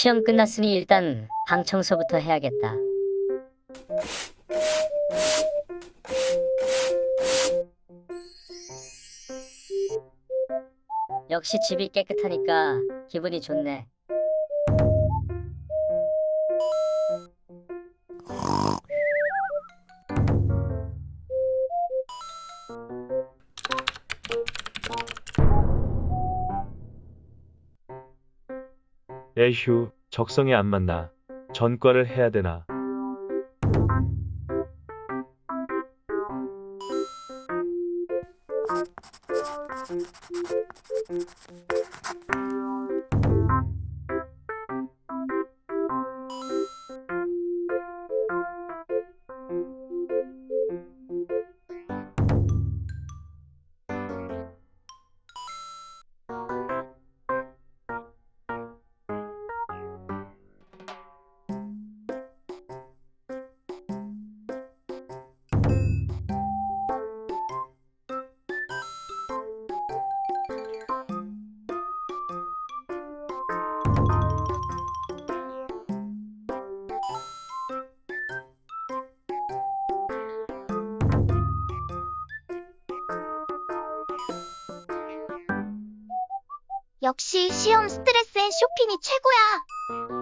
시험 끝났으니 일단 방 청소부터 해야겠다. 역시 집이 깨끗하니까 기분이 좋네. 에휴, 적성에 안 맞나. 전과를 해야 되나. 역시 시험 스트레스엔 쇼핑이 최고야.